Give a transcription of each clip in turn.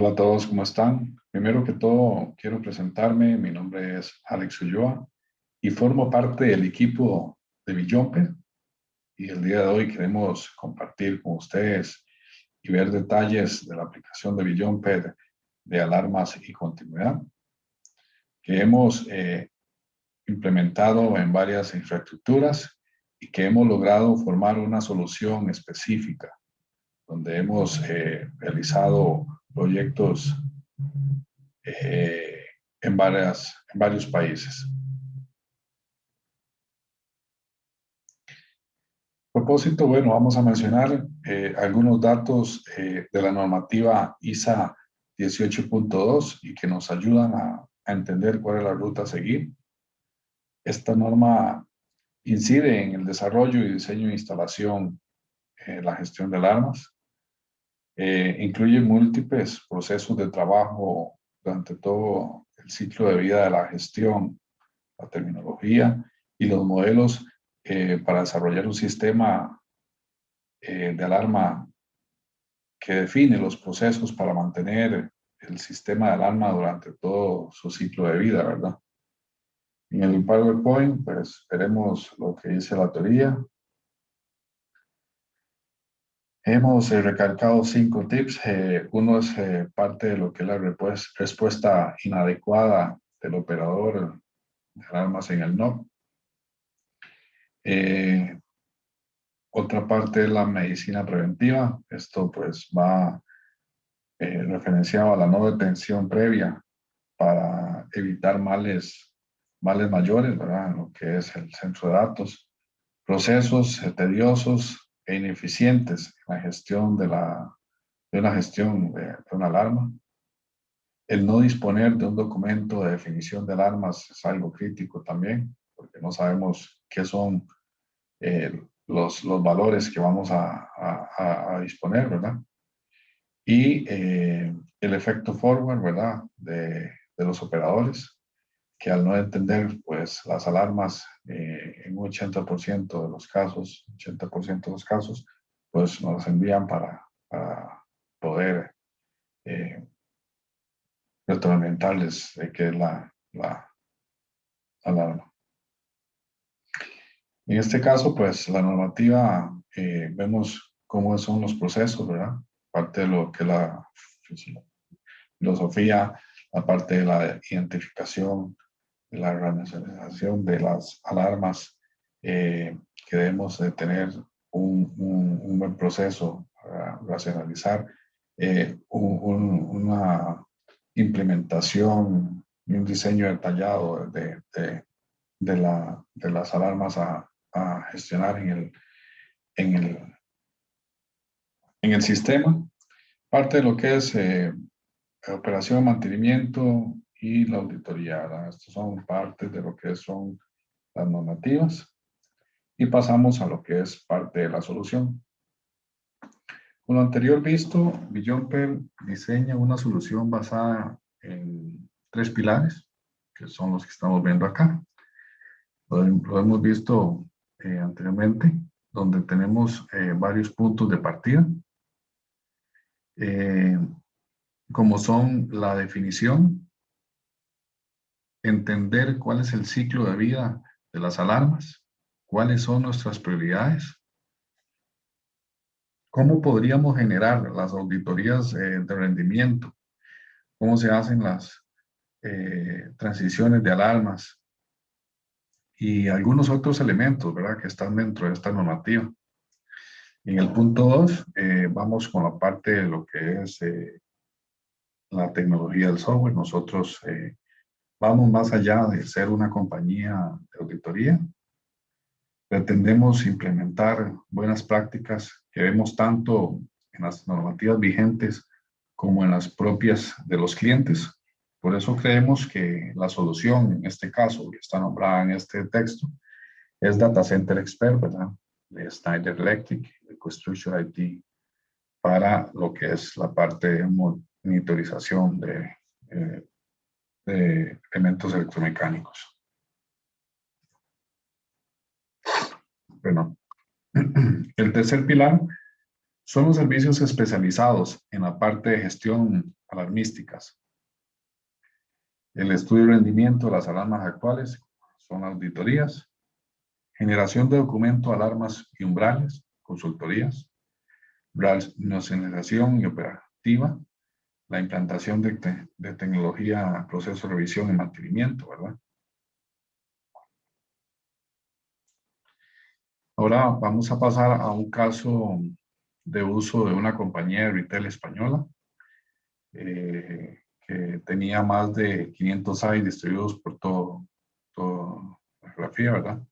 Hola a todos, ¿cómo están? Primero que todo, quiero presentarme. Mi nombre es Alex Ulloa y formo parte del equipo de Billompe. Y el día de hoy queremos compartir con ustedes y ver detalles de la aplicación de Billompe de alarmas y continuidad que hemos eh, implementado en varias infraestructuras y que hemos logrado formar una solución específica donde hemos eh, realizado proyectos eh, en, varias, en varios países. propósito, bueno, vamos a mencionar eh, algunos datos de la normativa ISA 18.2 y que nos ayudan a, entender cuál es la ruta a seguir. Esta norma incide en el desarrollo y diseño de instalación, en la gestión de alarmas, eh, incluye múltiples procesos de trabajo durante todo el ciclo de vida de la gestión, la terminología y los modelos eh, para desarrollar un sistema eh, de alarma que define los procesos para mantener el sistema de alarma durante todo su ciclo de vida, ¿verdad? En el PowerPoint, pues veremos lo que dice la teoría, Hemos eh, recalcado cinco tips. Eh, uno es eh, parte de lo que es la respuesta inadecuada del operador de alarmas en el NOC. otra parte es la medicina preventiva. Esto pues va referenciado a la no detención previa para evitar males, males mayores, ¿verdad? Lo que es el centro de datos. Procesos tediosos e ineficientes en la gestión de, la, de una gestión de, una alarma. El no disponer de un documento de definición de alarmas es algo crítico también, porque no sabemos qué son eh, los, los, valores que vamos a, a, disponer, ¿verdad? Y eh, el efecto forward, ¿verdad? De, de los operadores que al no entender pues las alarmas eh, en un 80% de los casos, 80% de los casos, pues nos envían para, para poder eh, retroalimentarles de qué es la, la, alarma. En este caso, pues la normativa, eh, vemos cómo son los procesos, ¿verdad? Parte de lo que la filosofía, la parte de la identificación, la racionalización de las alarmas, eh, que debemos de tener un, un, buen proceso para racionalizar eh, una implementación y un diseño detallado de, de, de, la, de las alarmas a, a, gestionar en el, en, el, en el sistema. Parte de lo que es eh, operación, mantenimiento, y la auditoría. Estas son partes de lo que son las normativas. Y pasamos a lo que es parte de la solución. Con lo anterior visto, Billomper diseña una solución basada en tres pilares, que son los que estamos viendo acá. Lo, hemos visto eh, anteriormente, donde tenemos eh, varios puntos de partida, eh, como son la definición, entender cuál es el ciclo de vida de las alarmas, cuáles son nuestras prioridades, cómo podríamos generar las auditorías eh, de rendimiento, cómo se hacen las eh, transiciones de alarmas y algunos otros elementos ¿verdad? que están dentro de esta normativa. En el punto 2 eh, vamos con la parte de lo que es la tecnología del software. Nosotros vamos más allá de ser una compañía de auditoría. Pretendemos implementar buenas prácticas que vemos tanto en las normativas vigentes como en las propias de los clientes. Por eso creemos que la solución, en este caso, que está nombrada en este texto, es Data Center Expert, ¿verdad? De Schneider Electric, de Construction IT, para lo que es la parte de monitorización de eh, de elementos electromecánicos. Bueno, el tercer pilar Son los servicios especializados en la parte de gestión alarmísticas. El estudio de rendimiento de las alarmas actuales son auditorías, generación de documento, alarmas y umbrales, consultorías, racionalización y operativa, la implantación de, tecnología, proceso de revisión y mantenimiento, ¿verdad? Ahora vamos a pasar a un caso de uso de una compañía de retail española eh, que tenía más de 500 sites distribuidos por todo, toda la geografía, ¿verdad?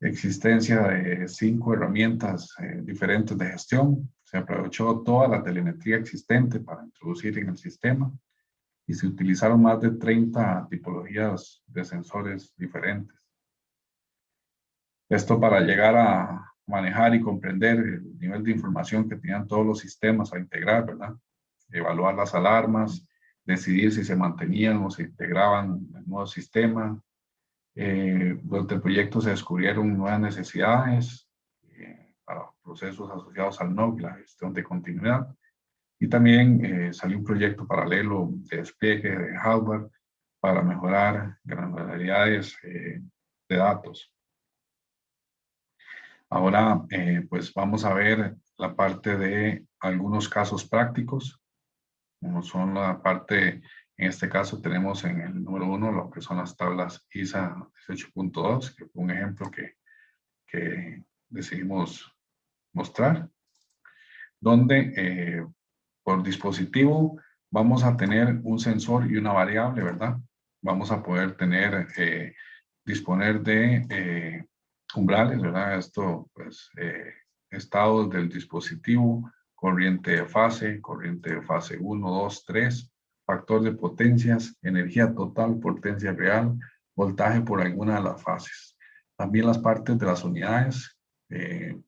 Existencia de cinco herramientas eh, diferentes de gestión. Se aprovechó toda la telemetría existente para introducir en el sistema y se utilizaron más de 30 tipologías de sensores diferentes. Esto para llegar a manejar y comprender el nivel de información que tenían todos los sistemas a integrar, ¿verdad? Evaluar las alarmas, decidir si se mantenían o se integraban en el nuevo sistema. Eh, durante el proyecto se descubrieron nuevas necesidades eh, para procesos asociados al NOC, la gestión de continuidad. Y también eh, salió un proyecto paralelo de despliegue de hardware para mejorar granularidades eh, de datos. Ahora, eh, pues vamos a ver la parte de algunos casos prácticos, como son la parte, en este caso tenemos en el número uno lo que son las tablas ISA 18.2, que fue un ejemplo que, que decidimos mostrar, donde eh, por dispositivo vamos a tener un sensor y una variable, ¿verdad? Vamos a poder tener, eh, disponer de umbrales, ¿verdad? Esto, pues, eh, estados del dispositivo, corriente de fase, corriente de fase 1, 2, 3, factor de potencias, energía total, potencia real, voltaje por alguna de las fases. También las partes de las unidades, eh,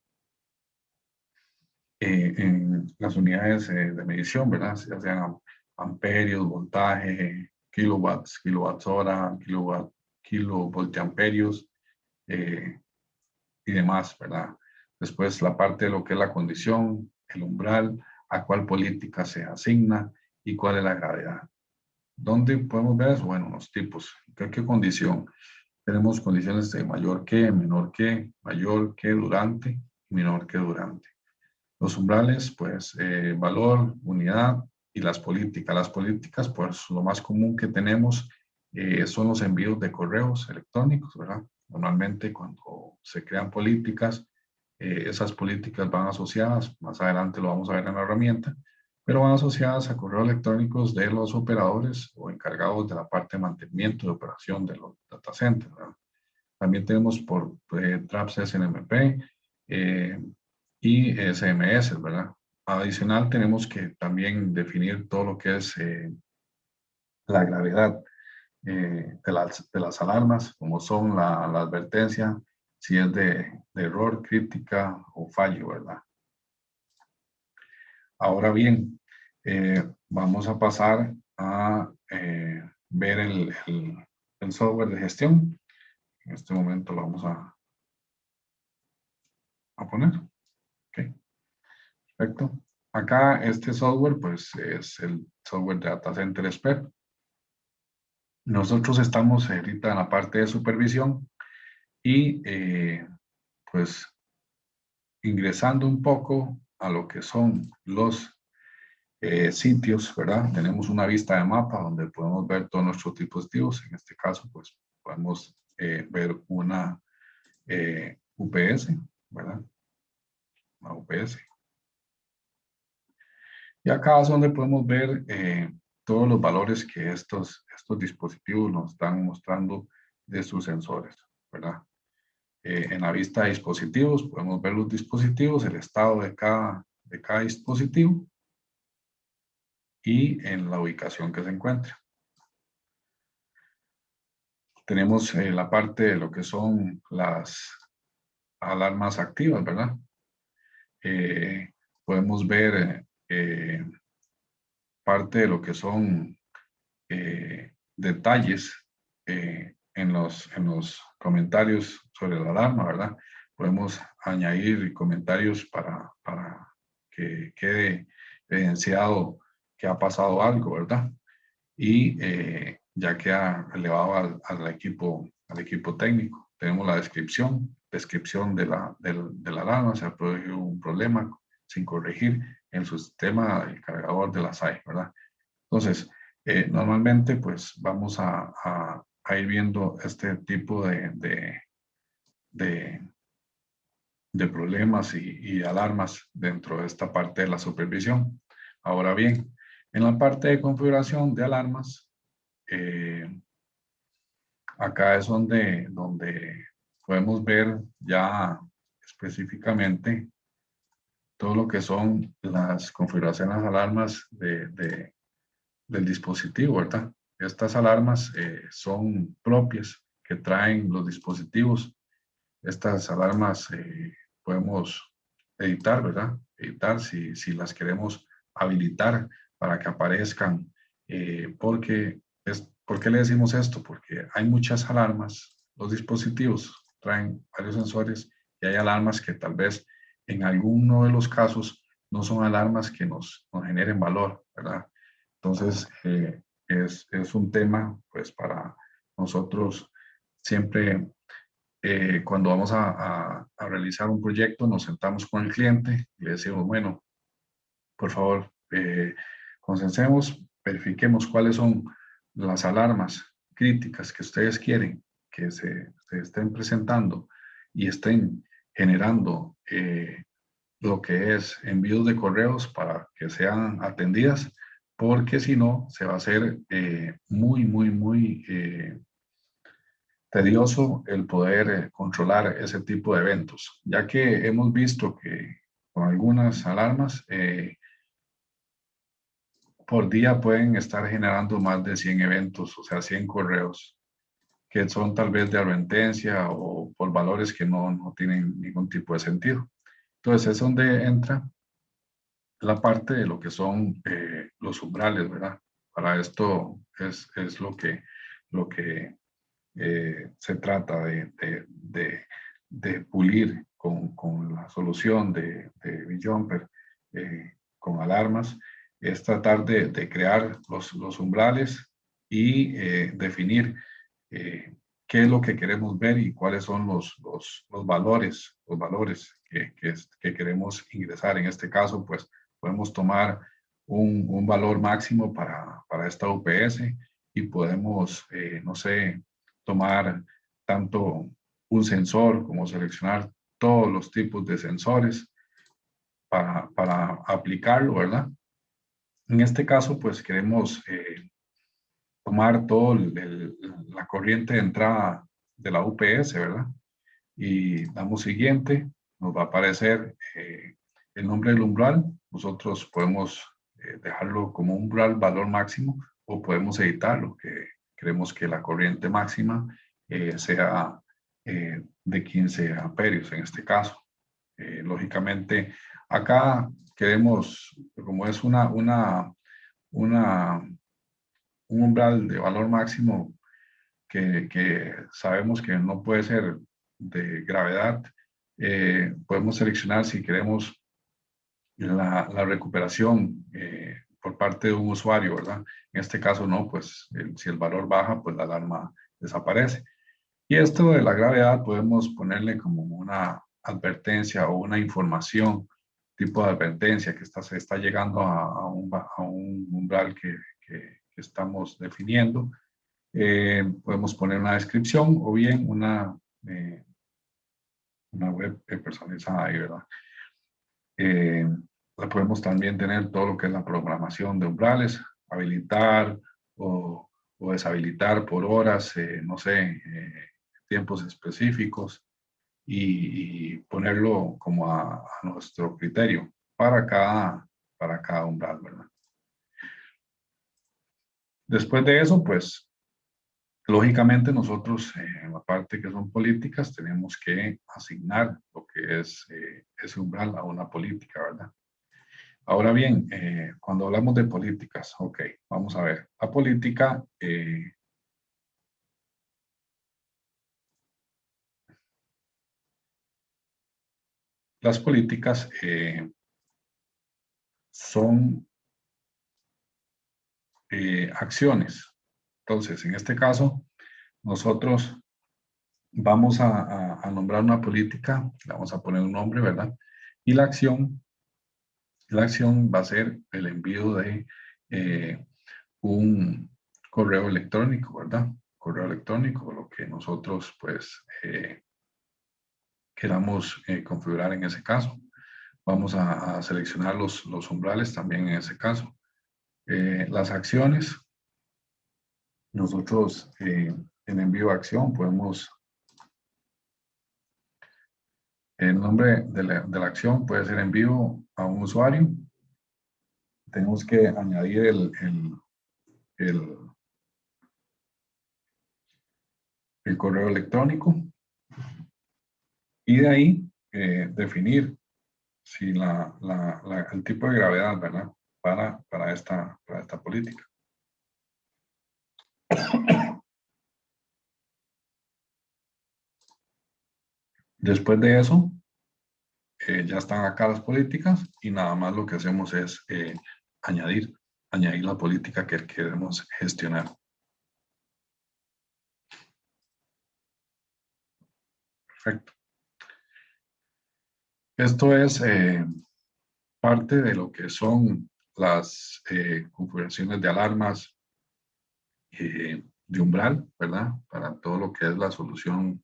eh, en las unidades de medición, ¿verdad? Ya sean amperios, voltaje, kilowatts, kilowatts hora, kilowatt, kilovoltamperios, eh, y demás, ¿verdad? Después la parte de lo que es la condición, el umbral, a cuál política se asigna y cuál es la gravedad. ¿Dónde podemos ver eso? Bueno, los tipos. ¿Qué, condición? Tenemos condiciones de mayor que, menor que, mayor que, durante menor que durante. Los umbrales, pues, eh, valor, unidad y las políticas. Las políticas, pues, lo más común que tenemos eh, son los envíos de correos electrónicos, ¿verdad? Normalmente cuando se crean políticas, eh, esas políticas van asociadas, más adelante lo vamos a ver en la herramienta, pero van asociadas a correos electrónicos de los operadores o encargados de la parte de mantenimiento de operación de los data centers. También tenemos por eh, TRAPS SNMP eh, y SMS, ¿verdad? Adicional tenemos que también definir todo lo que es la gravedad eh, de, las, de, las, alarmas, como son la, la advertencia, si es de, de, error, crítica o fallo, ¿verdad? Ahora bien, eh, vamos a pasar a eh, ver el, software de gestión. En este momento lo vamos a, a poner. Okay. Perfecto. Acá este software pues es el software de Data Center Expert. Nosotros estamos ahorita en la parte de supervisión y eh, pues ingresando un poco a lo que son los eh, sitios, ¿verdad? Tenemos una vista de mapa donde podemos ver todos nuestros dispositivos. En este caso, pues podemos eh, ver una UPS, ¿verdad? Una UPS. Y acá es donde podemos ver todos los valores que estos, estos dispositivos nos están mostrando de sus sensores, ¿verdad? Eh, en la vista de dispositivos podemos ver los dispositivos, el estado de cada, de cada dispositivo y en la ubicación que se encuentra. Tenemos eh, la parte de lo que son las alarmas activas, ¿verdad? Eh, podemos ver parte de lo que son eh, detalles eh, en, los, en los comentarios sobre la alarma, ¿verdad? Podemos añadir comentarios para, para que quede evidenciado que ha pasado algo, ¿verdad? Y ya que ha elevado al, al, equipo, al equipo técnico. Tenemos la descripción, descripción de la, de la alarma, se ha producido un problema sin corregir en su sistema el cargador de la SAI, ¿verdad? Entonces, eh, normalmente pues vamos a, a, ir viendo este tipo de, de, de, de problemas y, y, alarmas dentro de esta parte de la supervisión. Ahora bien, en la parte de configuración de alarmas, eh, acá es donde, donde podemos ver ya específicamente todo lo que son las configuraciones alarmas de, de, del dispositivo, ¿verdad? Estas alarmas eh, son propias que traen los dispositivos. Estas alarmas eh, podemos editar, ¿verdad? Editar si, si, las queremos habilitar para que aparezcan, porque ¿Por qué le decimos esto? Porque hay muchas alarmas, los dispositivos traen varios sensores y hay alarmas que tal vez en alguno de los casos no son alarmas que nos, generen valor, ¿verdad? Entonces, eh, es, es, un tema, pues, para nosotros siempre, eh, cuando vamos a, a, realizar un proyecto, nos sentamos con el cliente y le decimos, bueno, por favor, eh, consensemos, verifiquemos cuáles son las alarmas críticas que ustedes quieren que se, estén presentando y estén generando eh, lo que es envíos de correos para que sean atendidas, porque si no, se va a hacer eh, muy, muy, muy eh, tedioso el poder controlar ese tipo de eventos, ya que hemos visto que con algunas alarmas por día pueden estar generando más de 100 eventos, o sea, 100 correos, que son tal vez de advertencia o por valores que no, no tienen ningún tipo de sentido. Entonces, es donde entra la parte de lo que son eh, los umbrales, ¿verdad? Para esto es, es lo que, lo que eh, se trata de, de, de, pulir con, con, la solución de, de Jumper eh, con alarmas es tratar de, crear los, los, umbrales y eh, definir eh, qué es lo que queremos ver y cuáles son los, los, los valores, los valores que, que, queremos ingresar. En este caso, pues podemos tomar un, un valor máximo para, para, esta UPS y podemos, eh, no sé, tomar tanto un sensor como seleccionar todos los tipos de sensores para, para aplicarlo, ¿verdad? En este caso, pues queremos eh, tomar toda la corriente de entrada de la UPS, ¿verdad? Y damos siguiente, nos va a aparecer eh, el nombre del umbral. Nosotros podemos eh, dejarlo como umbral valor máximo o podemos editarlo, que queremos que la corriente máxima sea de 15 amperios en este caso. lógicamente, acá queremos, como es una, una, una, un umbral de valor máximo que, que sabemos que no puede ser de gravedad, eh, podemos seleccionar si queremos la, la recuperación eh, por parte de un usuario, ¿verdad? En este caso no, pues si el valor baja, pues la alarma desaparece. Y esto de la gravedad podemos ponerle como una advertencia o una información tipo de advertencia que está, se está llegando a, un, a un, umbral que, que, estamos definiendo. Eh, podemos poner una descripción o bien una, eh, una web personalizada ahí, ¿verdad? Eh, podemos también tener todo lo que es la programación de umbrales, habilitar o, o deshabilitar por horas, no sé, tiempos específicos y, ponerlo como a, nuestro criterio para cada, para cada umbral, ¿verdad? Después de eso, pues, lógicamente nosotros, eh, en la parte que son políticas, tenemos que asignar lo que es eh, ese umbral a una política, ¿verdad? Ahora bien, eh, cuando hablamos de políticas, ok, vamos a ver. La política las políticas eh, son acciones. Entonces, en este caso, nosotros vamos a, nombrar una política, vamos a poner un nombre, ¿verdad? Y la acción, la acción va a ser el envío de eh, un correo electrónico, ¿verdad? Correo electrónico, lo que nosotros pues eh, queramos eh, configurar en ese caso. Vamos a, seleccionar los, los, umbrales también en ese caso. las acciones, nosotros en envío a acción podemos el nombre de la, acción puede ser en vivo a un usuario. Tenemos que añadir el, el, el, correo electrónico y de ahí eh, definir si la, el tipo de gravedad, ¿verdad? Para, para, esta, para esta política. Después de eso, eh, ya están acá las políticas y nada más lo que hacemos es eh, añadir, añadir la política que queremos gestionar. Perfecto. Esto es eh, parte de lo que son las configuraciones de alarmas de umbral, ¿verdad? Para todo lo que es la solución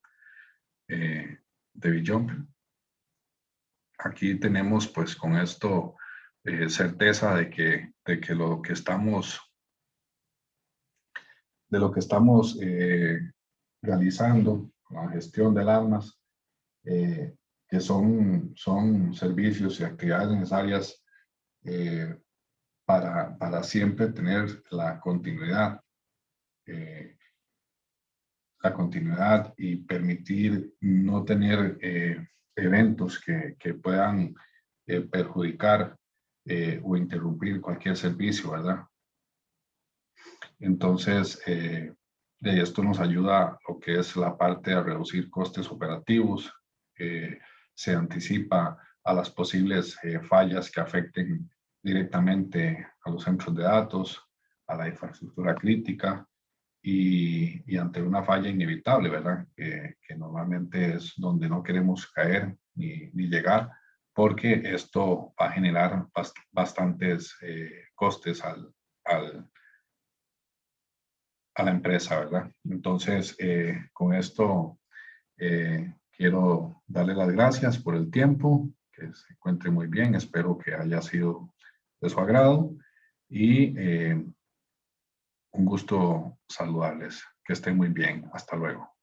de Bijumper. Aquí tenemos pues con esto eh, certeza de que, de que lo que estamos de lo que estamos eh, realizando, la gestión de alarmas, eh, que son, son servicios y actividades necesarias para, para, siempre tener la continuidad la continuidad y permitir no tener eh, eventos que, que puedan eh, perjudicar eh, o interrumpir cualquier servicio, ¿verdad? Entonces, de esto nos ayuda lo que es la parte de reducir costes operativos, se anticipa a las posibles fallas que afecten directamente a los centros de datos, a la infraestructura crítica, y, ante una falla inevitable, ¿verdad? que normalmente es donde no queremos caer ni, llegar, porque esto va a generar bastantes eh, costes al, al, a la empresa, ¿verdad? Entonces, eh, con esto eh, quiero darle las gracias por el tiempo, que se encuentre muy bien, espero que haya sido de su agrado y un gusto saludarles. Que estén muy bien. Hasta luego.